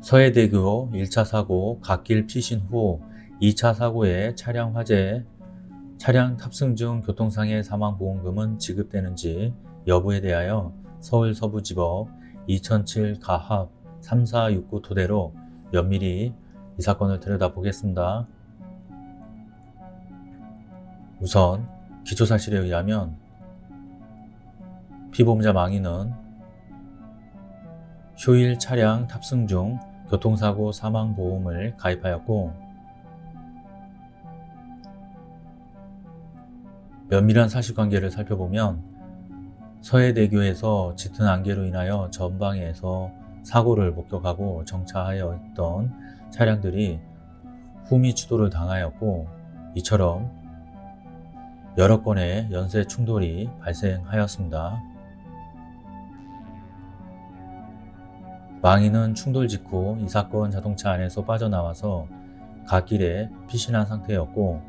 서해대교 1차 사고 갓길 피신 후 2차 사고의 차량 화재, 차량 탑승 중 교통상해 사망보험금은 지급되는지 여부에 대하여 서울 서부지법 2007 가합 3469 토대로 면밀히 이 사건을 들여다보겠습니다. 우선 기초사실에 의하면 피보험자 망인은 휴일 차량 탑승 중 교통사고 사망보험을 가입하였고 면밀한 사실관계를 살펴보면 서해대교에서 짙은 안개로 인하여 전방에서 사고를 목격하고 정차하여 있던 차량들이 후미 추돌을 당하였고 이처럼 여러 건의 연쇄 충돌이 발생하였습니다. 망인은 충돌 직후 이 사건 자동차 안에서 빠져나와서 갓길에 피신한 상태였고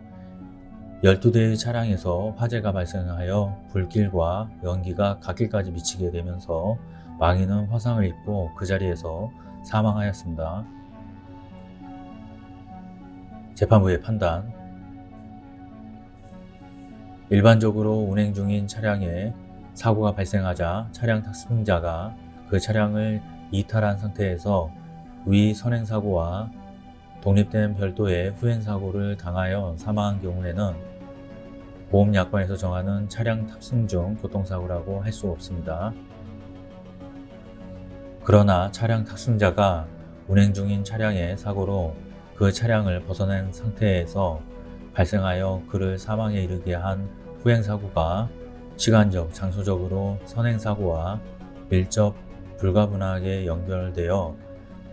12대의 차량에서 화재가 발생하여 불길과 연기가 갓길까지 미치게 되면서 망인은 화상을 입고 그 자리에서 사망하였습니다. 재판부의 판단 일반적으로 운행 중인 차량에 사고가 발생하자 차량 탑승자가 그 차량을 이탈한 상태에서 위 선행사고와 독립된 별도의 후행사고를 당하여 사망한 경우에는 보험약관에서 정하는 차량 탑승 중 교통사고라고 할 수 없습니다. 그러나 차량 탑승자가 운행 중인 차량의 사고로 그 차량을 벗어난 상태에서 발생하여 그를 사망에 이르게 한 후행사고가 시간적, 장소적으로 선행사고와 밀접, 불가분하게 연결되어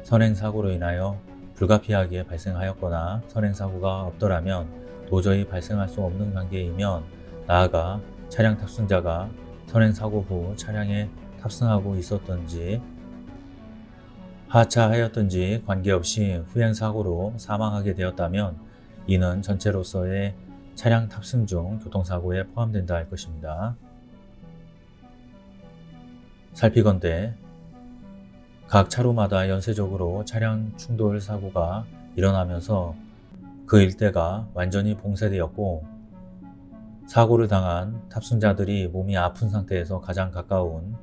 선행사고로 인하여 불가피하게 발생하였거나 선행사고가 없더라면 도저히 발생할 수 없는 관계이면 나아가 차량 탑승자가 선행사고 후 차량에 탑승하고 있었던지 하차하였던지 관계없이 후행사고로 사망하게 되었다면 이는 전체로서의 차량 탑승 중 교통사고에 포함된다 할 것입니다. 살피건대 각 차로마다 연쇄적으로 차량 충돌 사고가 일어나면서 그 일대가 완전히 봉쇄되었고 사고를 당한 탑승자들이 몸이 아픈 상태에서 가장 가까운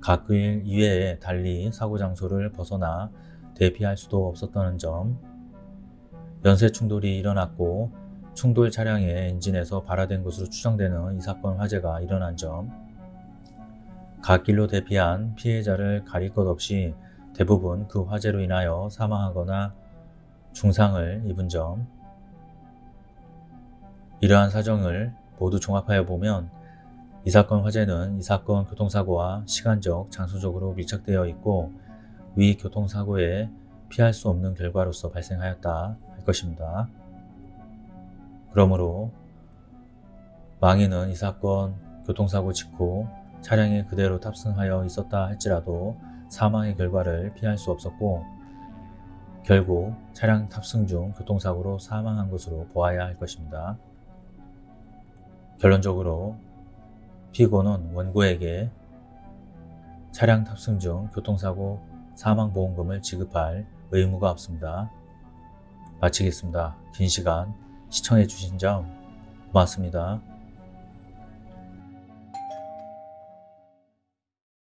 각길 이외에 달리 사고 장소를 벗어나 대피할 수도 없었다는 점 연쇄 충돌이 일어났고 충돌 차량의 엔진에서 발화된 것으로 추정되는 이 사건 화재가 일어난 점 갓길로 대피한 피해자를 가릴 것 없이 대부분 그 화재로 인하여 사망하거나 중상을 입은 점 이러한 사정을 모두 종합하여 보면 이 사건 화재는 이 사건 교통사고와 시간적, 장소적으로 밀착되어 있고 위 교통사고에 피할 수 없는 결과로서 발생하였다 할 것입니다. 그러므로 망인은 이 사건 교통사고 직후 차량에 그대로 탑승하여 있었다 할지라도 사망의 결과를 피할 수 없었고 결국 차량 탑승 중 교통사고로 사망한 것으로 보아야 할 것입니다. 결론적으로 피고는 원고에게 차량 탑승 중 교통사고 사망보험금을 지급할 의무가 없습니다. 마치겠습니다. 긴 시간 시청해 주신 점 고맙습니다.